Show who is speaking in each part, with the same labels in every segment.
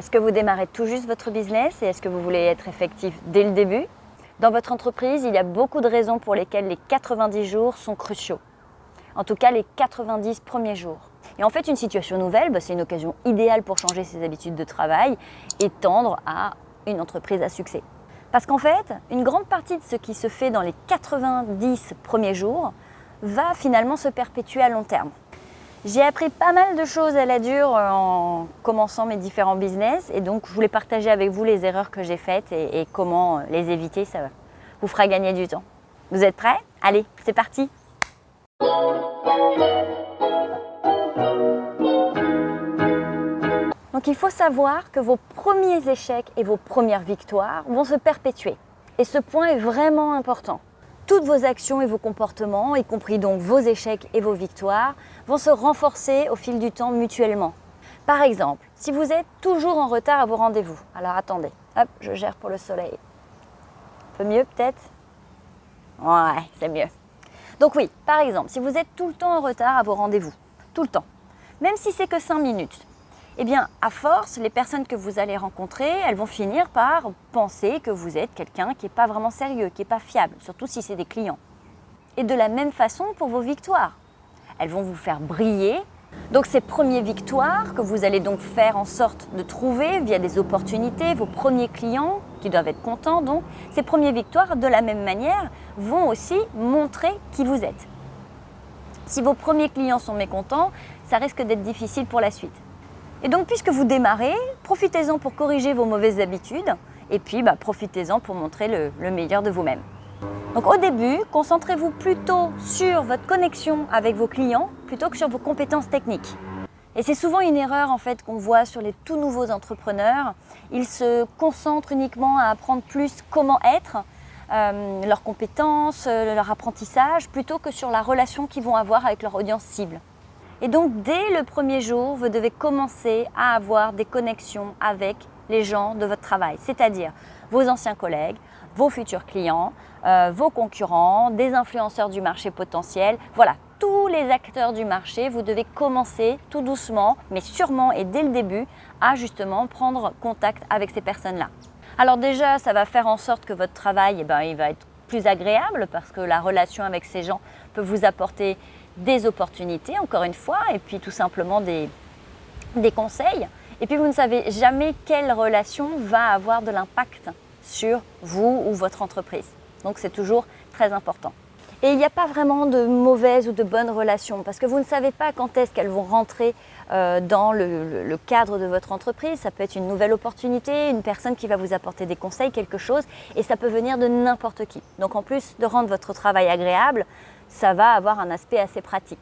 Speaker 1: Est-ce que vous démarrez tout juste votre business et est-ce que vous voulez être effectif dès le début? Dans votre entreprise, il y a beaucoup de raisons pour lesquelles les 90 jours sont cruciaux. En tout cas, les 90 premiers jours. Et en fait, une situation nouvelle, bah, c'est une occasion idéale pour changer ses habitudes de travail et tendre à une entreprise à succès. Parce qu'en fait, une grande partie de ce qui se fait dans les 90 premiers jours va finalement se perpétuer à long terme. J'ai appris pas mal de choses à la dure euh, en commençant mes différents business. Et donc je voulais partager avec vous les erreurs que j'ai faites et, comment euh, les éviter, ça vous fera gagner du temps. Vous êtes prêts? Allez, c'est parti! Donc il faut savoir que vos premiers échecs et vos premières victoires vont se perpétuer. Et ce point est vraiment important toutes vos actions et vos comportements, y compris donc vos échecs et vos victoires, vont se renforcer au fil du temps mutuellement. Par exemple, si vous êtes toujours en retard à vos rendez-vous, alors attendez, hop, je gère pour le soleil. Un peu mieux peut-être? Ouais, c'est mieux. Donc oui, par exemple, si vous êtes tout le temps en retard à vos rendez-vous, tout le temps, même si c'est que 5 minutes, eh bien, à force, les personnes que vous allez rencontrer, elles vont finir par penser que vous êtes quelqu'un qui n'est pas vraiment sérieux, qui n'est pas fiable, surtout si c'est des clients. Et de la même façon pour vos victoires. Elles vont vous faire briller. Donc ces premières victoires que vous allez donc faire en sorte de trouver via des opportunités, vos premiers clients qui doivent être contents, donc ces premières victoires de la même manière vont aussi montrer qui vous êtes. Si vos premiers clients sont mécontents, ça risque d'être difficile pour la suite. Et donc, puisque vous démarrez, profitez-en pour corriger vos mauvaises habitudes et puis bah, profitez-en pour montrer le, meilleur de vous-même. Donc au début, concentrez-vous plutôt sur votre connexion avec vos clients plutôt que sur vos compétences techniques. Et c'est souvent une erreur en fait qu'on voit sur les tout nouveaux entrepreneurs. Ils se concentrent uniquement à apprendre plus comment être, euh, leurs compétences, euh, leur apprentissage, plutôt que sur la relation qu'ils vont avoir avec leur audience cible. Et donc, dès le premier jour, vous devez commencer à avoir des connexions avec les gens de votre travail, c'est-à-dire vos anciens collègues, vos futurs clients, euh, vos concurrents, des influenceurs du marché potentiel. Voilà, tous les acteurs du marché, vous devez commencer tout doucement, mais sûrement et dès le début, à justement prendre contact avec ces personnes-là. Alors déjà, ça va faire en sorte que votre travail, eh ben, il va être plus agréable parce que la relation avec ces gens peut vous apporter des opportunités, encore une fois, et puis tout simplement des, des conseils. Et puis vous ne savez jamais quelle relation va avoir de l'impact sur vous ou votre entreprise. Donc c'est toujours très important. Et il n'y a pas vraiment de mauvaises ou de bonnes relations parce que vous ne savez pas quand est-ce qu'elles vont rentrer euh, dans le, le, cadre de votre entreprise. Ça peut être une nouvelle opportunité, une personne qui va vous apporter des conseils, quelque chose, et ça peut venir de n'importe qui. Donc en plus de rendre votre travail agréable, ça va avoir un aspect assez pratique.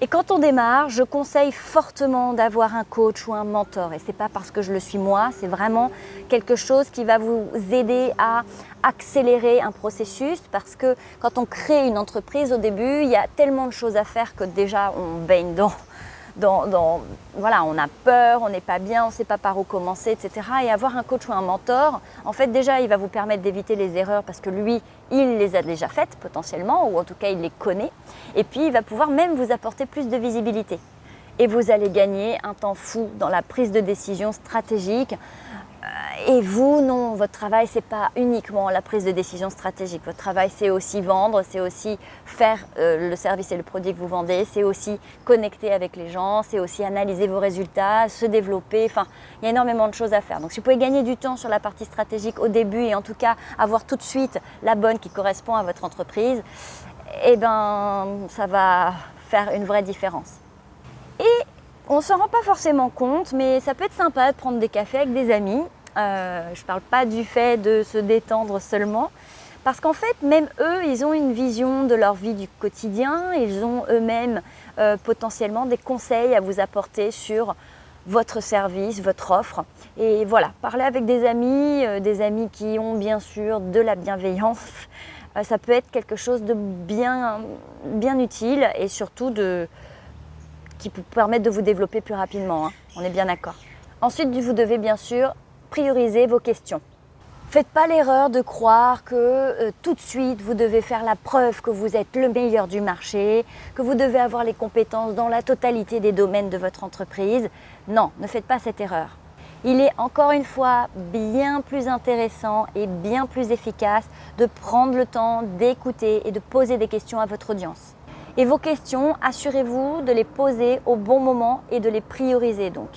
Speaker 1: Et quand on démarre, je conseille fortement d'avoir un coach ou un mentor. Et ce n'est pas parce que je le suis moi, c'est vraiment quelque chose qui va vous aider à accélérer un processus parce que quand on crée une entreprise au début, il y a tellement de choses à faire que déjà on baigne dans, dans, voilà, on a peur, on n'est pas bien, on ne sait pas par où commencer, etc. Et avoir un coach ou un mentor, en fait déjà il va vous permettre d'éviter les erreurs parce que lui, il les a déjà faites potentiellement, ou en tout cas il les connaît. Et puis il va pouvoir même vous apporter plus de visibilité. Et vous allez gagner un temps fou dans la prise de décision stratégique, et vous, non, votre travail, ce n'est pas uniquement la prise de décision stratégique. Votre travail, c'est aussi vendre, c'est aussi faire euh, le service et le produit que vous vendez, c'est aussi connecter avec les gens, c'est aussi analyser vos résultats, se développer. Enfin, il y a énormément de choses à faire. Donc, si vous pouvez gagner du temps sur la partie stratégique au début et en tout cas avoir tout de suite la bonne qui correspond à votre entreprise, eh ben, ça va faire une vraie différence. Et on ne s'en rend pas forcément compte, mais ça peut être sympa de prendre des cafés avec des amis euh, je ne parle pas du fait de se détendre seulement, parce qu'en fait, même eux, ils ont une vision de leur vie du quotidien, ils ont eux-mêmes euh, potentiellement des conseils à vous apporter sur votre service, votre offre. Et voilà, parler avec des amis, euh, des amis qui ont bien sûr de la bienveillance, ça peut être quelque chose de bien, bien utile et surtout de, qui peut permettre de vous développer plus rapidement. Hein. On est bien d'accord. Ensuite, vous devez bien sûr prioriser vos questions. Faites pas l'erreur de croire que euh, tout de suite vous devez faire la preuve que vous êtes le meilleur du marché, que vous devez avoir les compétences dans la totalité des domaines de votre entreprise. Non, ne faites pas cette erreur. Il est encore une fois bien plus intéressant et bien plus efficace de prendre le temps d'écouter et de poser des questions à votre audience. Et vos questions, assurez-vous de les poser au bon moment et de les prioriser donc.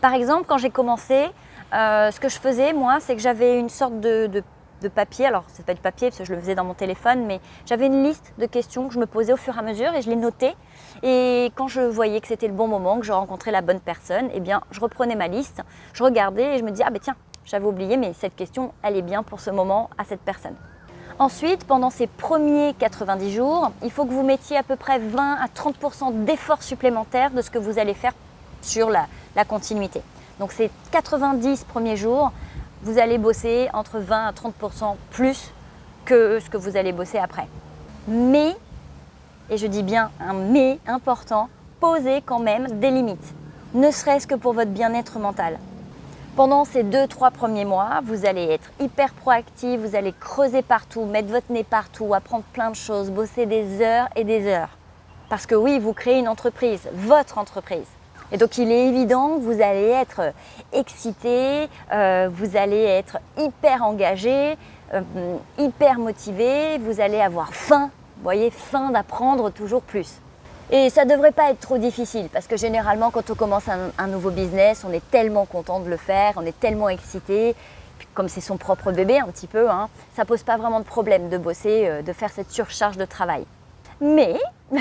Speaker 1: Par exemple, quand j'ai commencé, euh, ce que je faisais moi, c'est que j'avais une sorte de, papier. Alors, c'est pas du papier parce que je le faisais dans mon téléphone, mais j'avais une liste de questions que je me posais au fur et à mesure et je les notais. Et quand je voyais que c'était le bon moment, que je rencontrais la bonne personne, eh bien, je reprenais ma liste, je regardais et je me disais, ah ben tiens, j'avais oublié, mais cette question, elle est bien pour ce moment à cette personne. Ensuite, pendant ces premiers 90 jours, il faut que vous mettiez à peu près 20 à 30 d'efforts supplémentaires de ce que vous allez faire sur la continuité. Donc ces 90 premiers jours, vous allez bosser entre 20 à 30% plus que ce que vous allez bosser après. Mais, et je dis bien un mais important, posez quand même des limites, ne serait-ce que pour votre bien-être mental. Pendant ces 2-3 premiers mois, vous allez être hyper proactif, vous allez creuser partout, mettre votre nez partout, apprendre plein de choses, bosser des heures et des heures. Parce que oui, vous créez une entreprise, votre entreprise. Et donc il est évident vous allez être excité, euh, vous allez être hyper engagé, euh, hyper motivé, vous allez avoir faim, vous voyez, faim d'apprendre toujours plus. Et ça ne devrait pas être trop difficile parce que généralement quand on commence un, nouveau business, on est tellement content de le faire, on est tellement excité, comme c'est son propre bébé un petit peu, hein, ça pose pas vraiment de problème de bosser, euh, de faire cette surcharge de travail. Mais,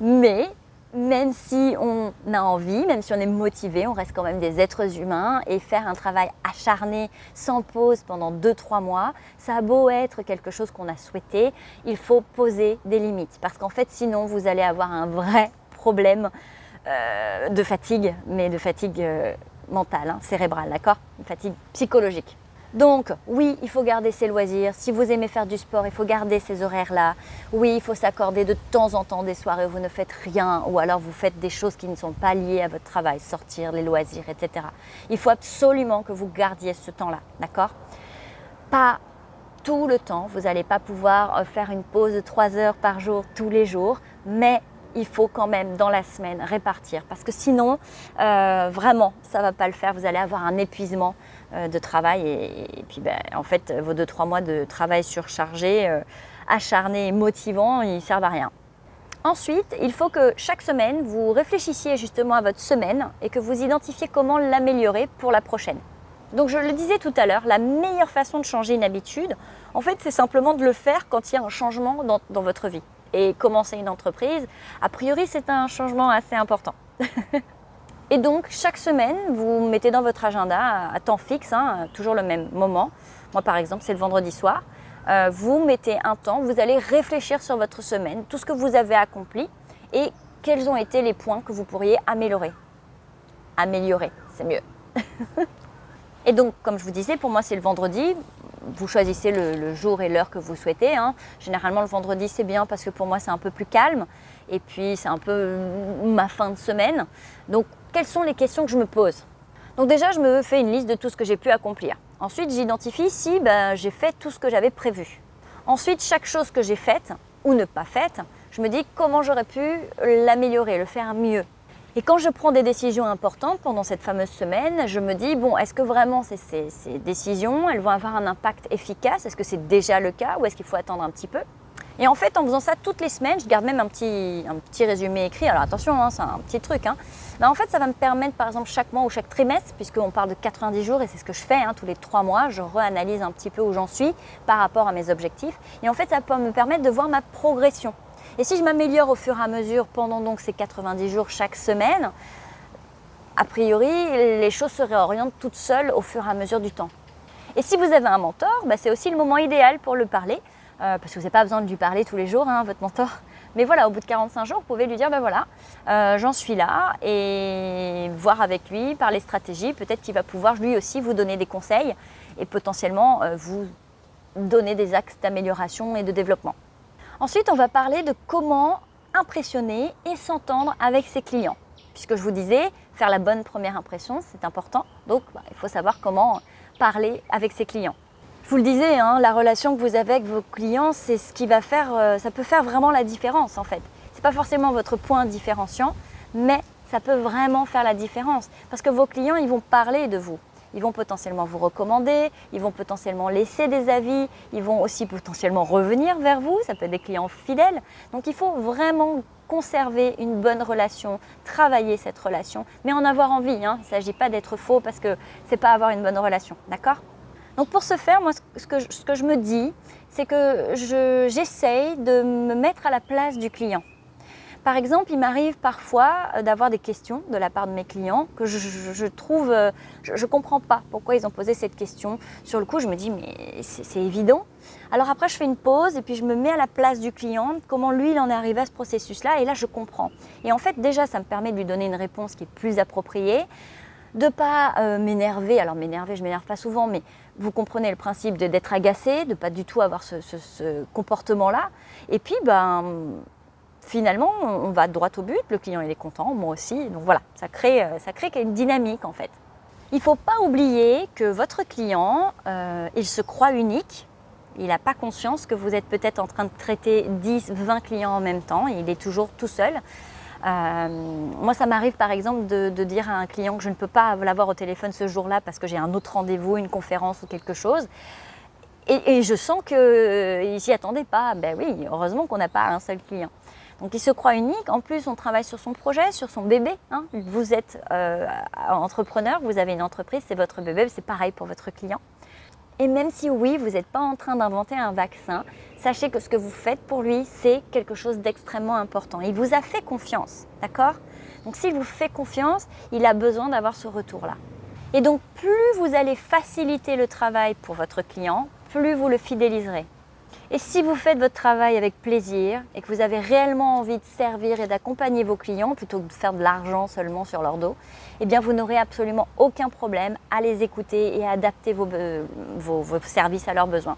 Speaker 1: mais même si on a envie, même si on est motivé, on reste quand même des êtres humains et faire un travail acharné sans pause pendant 2-3 mois, ça a beau être quelque chose qu'on a souhaité, il faut poser des limites parce qu'en fait sinon vous allez avoir un vrai problème euh, de fatigue, mais de fatigue euh, mentale, hein, cérébrale, d'accord? Une fatigue psychologique. Donc oui, il faut garder ses loisirs. Si vous aimez faire du sport, il faut garder ces horaires-là. Oui, il faut s'accorder de temps en temps des soirées où vous ne faites rien ou alors vous faites des choses qui ne sont pas liées à votre travail, sortir, les loisirs, etc. Il faut absolument que vous gardiez ce temps-là, d'accord? Pas tout le temps, vous n'allez pas pouvoir euh, faire une pause de 3 heures par jour tous les jours, mais il faut quand même dans la semaine répartir parce que sinon, euh, vraiment, ça ne va pas le faire. Vous allez avoir un épuisement euh, de travail et, puis ben, en fait, vos 2-3 mois de travail surchargé, euh, acharné et motivant, ils servent à rien. Ensuite, il faut que chaque semaine, vous réfléchissiez justement à votre semaine et que vous identifiez comment l'améliorer pour la prochaine. Donc je le disais tout à l'heure, la meilleure façon de changer une habitude, en fait, c'est simplement de le faire quand il y a un changement dans votre vie et commencer une entreprise, a priori c'est un changement assez important. et donc chaque semaine, vous mettez dans votre agenda à temps fixe, hein, toujours le même moment. Moi par exemple, c'est le vendredi soir. Euh, vous mettez un temps, vous allez réfléchir sur votre semaine, tout ce que vous avez accompli et quels ont été les points que vous pourriez améliorer. Améliorer, c'est mieux. et donc, comme je vous disais, pour moi, c'est le vendredi vous choisissez le, jour et l'heure que vous souhaitez. Hein. Généralement, le vendredi, c'est bien parce que pour moi, c'est un peu plus calme. Et puis, c'est un peu ma fin de semaine. Donc, quelles sont les questions que je me pose? Donc déjà, je me fais une liste de tout ce que j'ai pu accomplir. Ensuite, j'identifie si ben, j'ai fait tout ce que j'avais prévu. Ensuite, chaque chose que j'ai faite ou ne pas faite, je me dis comment j'aurais pu l'améliorer, le faire mieux. Et quand je prends des décisions importantes pendant cette fameuse semaine, je me dis, bon, est-ce que vraiment ces, décisions, elles vont avoir un impact efficace? Est-ce que c'est déjà le cas ou est-ce qu'il faut attendre un petit peu? Et en fait, en faisant ça toutes les semaines, je garde même un petit, un petit résumé écrit. Alors attention, hein, c'est un petit truc. Hein. en fait, ça va me permettre, par exemple, chaque mois ou chaque trimestre, puisqu'on parle de 90 jours, et c'est ce que je fais hein, tous les trois mois, je réanalyse un petit peu où j'en suis par rapport à mes objectifs. Et en fait, ça peut me permettre de voir ma progression. Et si je m'améliore au fur et à mesure pendant donc ces 90 jours chaque semaine, a priori, les choses se réorientent toutes seules au fur et à mesure du temps. Et si vous avez un mentor, bah, c'est aussi le moment idéal pour le parler, euh, parce que vous n'avez pas besoin de lui parler tous les jours, hein, votre mentor. Mais voilà, au bout de 45 jours, vous pouvez lui dire, ben voilà, euh, j'en suis là, et voir avec lui, parler stratégie, peut-être qu'il va pouvoir lui aussi vous donner des conseils et potentiellement euh, vous donner des axes d'amélioration et de développement. Ensuite, on va parler de comment impressionner et s'entendre avec ses clients. Puisque je vous disais, faire la bonne première impression, c'est important. Donc, bah, il faut savoir comment parler avec ses clients. Je vous le disais, hein, la relation que vous avez avec vos clients, c'est ce qui va faire, euh, ça peut faire vraiment la différence en fait. Ce n'est pas forcément votre point différenciant, mais ça peut vraiment faire la différence parce que vos clients, ils vont parler de vous. Ils vont potentiellement vous recommander, ils vont potentiellement laisser des avis, ils vont aussi potentiellement revenir vers vous, ça peut être des clients fidèles. Donc il faut vraiment conserver une bonne relation, travailler cette relation, mais en avoir envie. Hein. Il ne s'agit pas d'être faux parce que ce n'est pas avoir une bonne relation, d'accord? Donc pour ce faire, moi ce que je me dis, c'est que j'essaye de me mettre à la place du client. Par exemple, il m'arrive parfois euh, d'avoir des questions de la part de mes clients que je, trouve, euh, je ne comprends pas pourquoi ils ont posé cette question. Sur le coup, je me dis, mais c'est évident. Alors après, je fais une pause et puis je me mets à la place du client, comment lui, il en est arrivé à ce processus-là, et là, je comprends. Et en fait, déjà, ça me permet de lui donner une réponse qui est plus appropriée, de pas euh, m'énerver. Alors m'énerver, je m'énerve pas souvent, mais vous comprenez le principe d'être agacé, de pas du tout avoir ce, ce comportement-là. Et puis, ben finalement, on va droit au but, le client il est content, moi aussi. Donc voilà, ça crée, euh, ça crée une dynamique en fait. Il ne faut pas oublier que votre client, euh, il se croit unique. Il n'a pas conscience que vous êtes peut-être en train de traiter 10, 20 clients en même temps. il est toujours tout seul. Euh, moi, ça m'arrive par exemple de, dire à un client que je ne peux pas l'avoir au téléphone ce jour-là parce que j'ai un autre rendez-vous, une conférence ou quelque chose. Et, et je sens qu'il ne s'y attendait pas. Ben oui, heureusement qu'on n'a pas un seul client. Donc il se croit unique. En plus, on travaille sur son projet, sur son bébé. Hein. Vous êtes euh, entrepreneur, vous avez une entreprise, c'est votre bébé, c'est pareil pour votre client. Et même si oui, vous n'êtes pas en train d'inventer un vaccin, sachez que ce que vous faites pour lui, c'est quelque chose d'extrêmement important. Il vous a fait confiance, d'accord? Donc s'il vous fait confiance, il a besoin d'avoir ce retour-là. Et donc plus vous allez faciliter le travail pour votre client, plus vous le fidéliserez. Et si vous faites votre travail avec plaisir et que vous avez réellement envie de servir et d'accompagner vos clients plutôt que de faire de l'argent seulement sur leur dos, eh bien vous n'aurez absolument aucun problème à les écouter et à adapter vos, vos services à leurs besoins.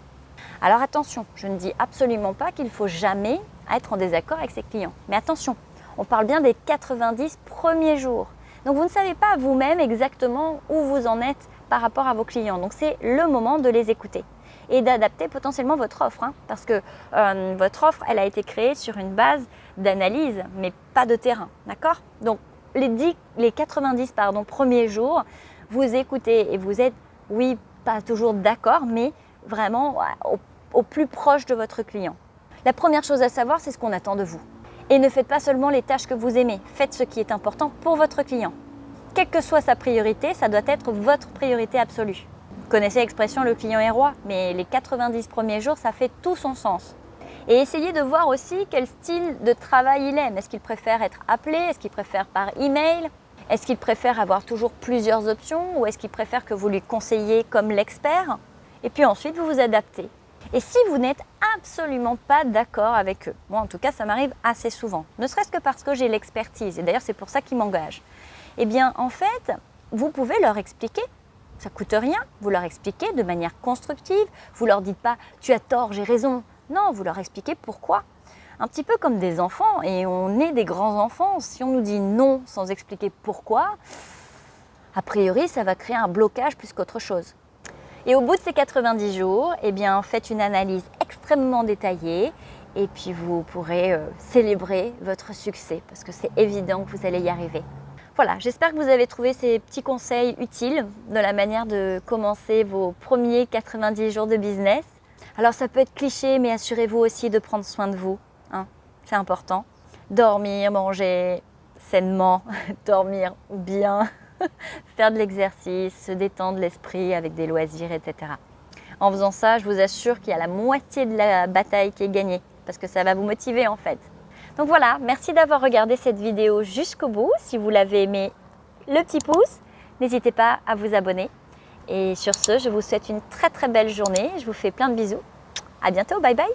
Speaker 1: Alors attention, je ne dis absolument pas qu'il faut jamais être en désaccord avec ses clients. Mais attention, on parle bien des 90 premiers jours. Donc vous ne savez pas vous-même exactement où vous en êtes par rapport à vos clients. Donc c'est le moment de les écouter et d'adapter potentiellement votre offre. Hein, parce que euh, votre offre, elle a été créée sur une base d'analyse, mais pas de terrain. D'accord? Donc, les, 10, les 90 pardon, premiers jours, vous écoutez et vous êtes, oui, pas toujours d'accord, mais vraiment au plus proche de votre client. La première chose à savoir, c'est ce qu'on attend de vous. Et ne faites pas seulement les tâches que vous aimez, faites ce qui est important pour votre client. Quelle que soit sa priorité, ça doit être votre priorité absolue connaissez l'expression le client est roi, mais les 90 premiers jours, ça fait tout son sens. Et essayez de voir aussi quel style de travail il aime. Est-ce qu'il préfère être appelé? Est-ce qu'il préfère par email? Est-ce qu'il préfère avoir toujours plusieurs options? Ou est-ce qu'il préfère que vous lui conseillez comme l'expert? Et puis ensuite, vous vous adaptez. Et si vous n'êtes absolument pas d'accord avec eux, moi en tout cas ça m'arrive assez souvent, ne serait-ce que parce que j'ai l'expertise, et d'ailleurs c'est pour ça qu'ils m'engagent, eh bien en fait, vous pouvez leur expliquer ça coûte rien, vous leur expliquez de manière constructive, vous leur dites pas « tu as tort, j'ai raison ». Non, vous leur expliquez pourquoi. Un petit peu comme des enfants, et on est des grands enfants, si on nous dit non sans expliquer pourquoi, a priori ça va créer un blocage plus qu'autre chose. Et au bout de ces 90 jours, eh bien, faites une analyse extrêmement détaillée et puis vous pourrez euh, célébrer votre succès parce que c'est évident que vous allez y arriver. Voilà, j'espère que vous avez trouvé ces petits conseils utiles de la manière de commencer vos premiers 90 jours de business. Alors ça peut être cliché, mais assurez-vous aussi de prendre soin de vous. Hein, C'est important. Dormir, manger sainement, dormir bien, faire de l'exercice, se détendre l'esprit avec des loisirs, etc. En faisant ça, je vous assure qu'il y a la moitié de la bataille qui est gagnée, parce que ça va vous motiver en fait. Donc voilà, merci d'avoir regardé cette vidéo jusqu'au bout. Si vous l'avez aimé, le petit pouce. N'hésitez pas à vous abonner. Et sur ce, je vous souhaite une très très belle journée. Je vous fais plein de bisous. À bientôt, bye bye